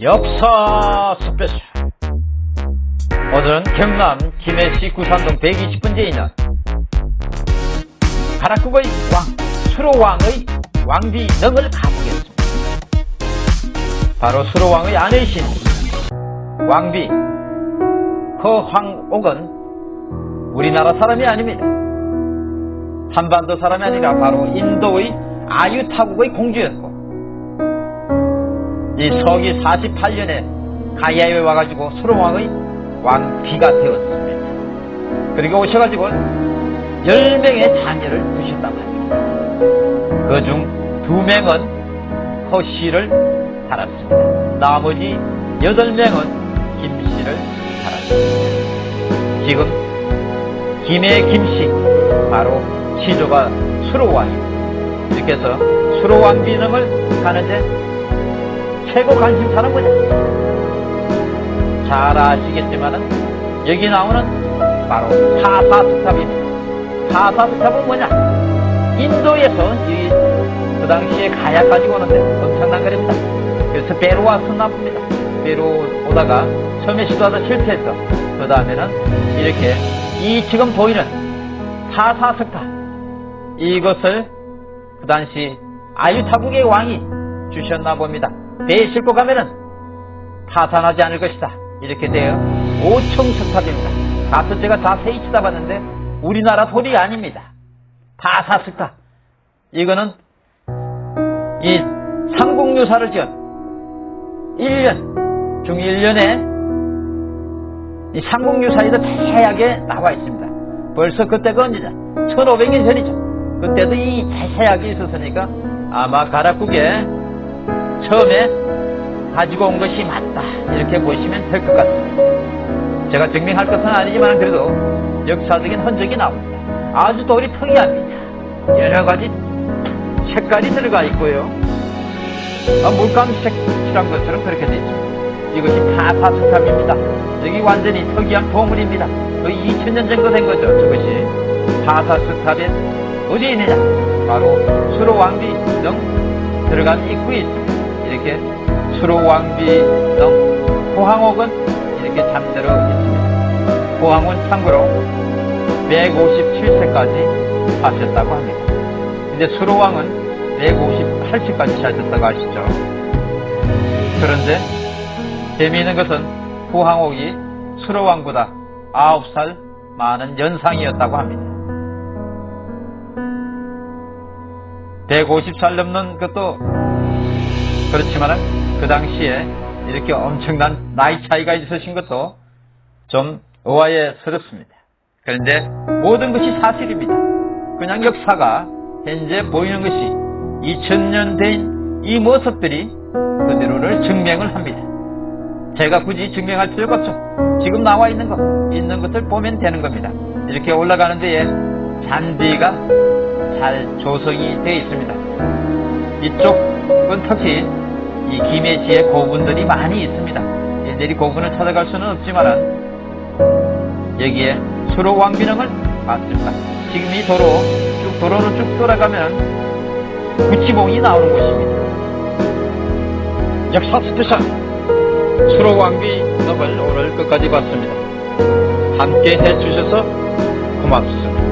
역사 스페셜 오늘은 경남 김해시 구산동 120번지에 있는 가락국의 왕 수로왕의 왕비릉을 가보겠습니다. 바로 수로왕의 아내이신 왕비 허황옥은 우리나라 사람이 아닙니다. 한반도 사람이 아니라 바로 인도의 아유타국의 공주였고 이 서기 48년에 가야에 와가지고 수로왕의 왕비가 되었습니다. 그리고 오셔가지고 10명의 자녀를 두셨다고 합니다. 그 중 두 명은 허씨를 달았습니다. 나머지 8명은 김씨를 달았습니다. 지금 김해 김씨 바로 시조가 수로왕입니다. 이렇게 해서 수로왕비능을 가는데 최고 관심사는 뭐냐? 잘 아시겠지만 은 여기 나오는 바로 타사스탑입니다. 타사스탑은 뭐냐? 인도에서 이, 그 당시에 가야 가지고 오는데 엄청난 거입니다. 그래서 왔었나 봅니다. 배로 오다가 처음에 시도하다 실패했어. 그 다음에는 이렇게 이 지금 보이는 타사스탑 이것을 그 당시 아유타국의 왕이 주셨나 봅니다. 배에 싣고 가면은 파산하지 않을 것이다. 이렇게 되어 5층 석탑입니다. 가서 제가 자세히 쳐다봤는데 우리나라 돌이 아닙니다. 파사스탑. 이거는 이 삼국유사를 지은 1년, 중 1년에 이 삼국유사에도 자세하게 나와 있습니다. 벌써 그때가 언제냐? 1500년 전이죠. 그때도 이 자세하게 있었으니까 아마 가락국에 처음에 가지고 온 것이 맞다 이렇게 보시면 될 것 같습니다. 제가 증명할 것은 아니지만 그래도 역사적인 흔적이 나옵니다. 아주 돌이 특이합니다. 여러 가지 색깔이 들어가 있고요. 아, 물감색 칠한 것처럼 그렇게 되어 있습니다. 이것이 파사스탑입니다. 여기 완전히 특이한 보물입니다. 거의 2000년 정도 된 거죠. 저것이 파사스탑에 어디에 있느냐? 바로 수로 왕비 등 들어간 입구에 있습니다. 이렇게 수로왕비등 포항옥은 이렇게 잠들어 있습니다. 포항은 참고로 157세까지 사셨다고 합니다. 근데 수로왕은 158세까지 사셨다고 아시죠? 그런데 재미있는 것은 포항옥이 수로왕보다 9살 많은 연상이었다고 합니다. 150살 넘는 것도 그렇지만 그 당시에 이렇게 엄청난 나이 차이가 있으신 것도 좀 의아해스럽습니다. 그런데 모든 것이 사실입니다. 그냥 역사가 현재 보이는 것이 2000년 된 이 모습들이 그대로를 증명을 합니다. 제가 굳이 증명할 필요가 없죠. 지금 나와 있는 것, 있는 것을 보면 되는 겁니다. 이렇게 올라가는 데에 잔디가 잘 조성이 되어 있습니다. 이쪽은 특히 이 김해시에 고분들이 많이 있습니다. 일일이 고분을 찾아갈 수는 없지만은 여기에 수로 왕비릉을 맞습니다. 지금 이 도로 쭉 도로를 쭉 돌아가면 구지봉이 나오는 곳입니다. 역사 스페셜 수로 왕비릉을 오늘 끝까지 봤습니다. 함께 해주셔서 고맙습니다.